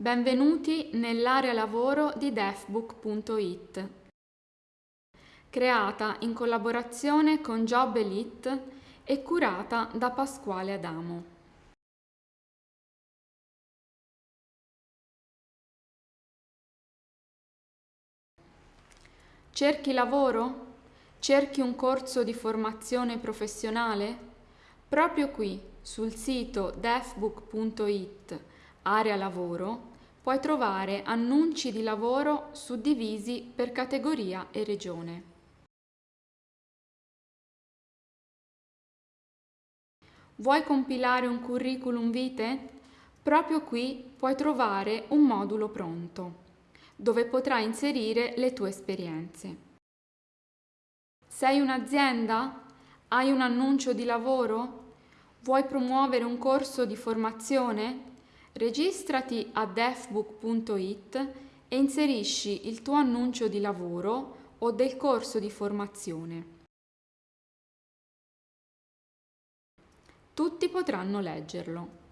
Benvenuti nell'area lavoro di defbook.it, creata in collaborazione con Job Elite e curata da Pasquale Adamo. Cerchi lavoro? Cerchi un corso di formazione professionale? Proprio qui, sul sito defbook.it area lavoro, puoi trovare annunci di lavoro suddivisi per categoria e regione. Vuoi compilare un curriculum vitae? Proprio qui puoi trovare un modulo pronto, dove potrai inserire le tue esperienze. Sei un'azienda? Hai un annuncio di lavoro? Vuoi promuovere un corso di formazione? Registrati a defbook.it e inserisci il tuo annuncio di lavoro o del corso di formazione. Tutti potranno leggerlo.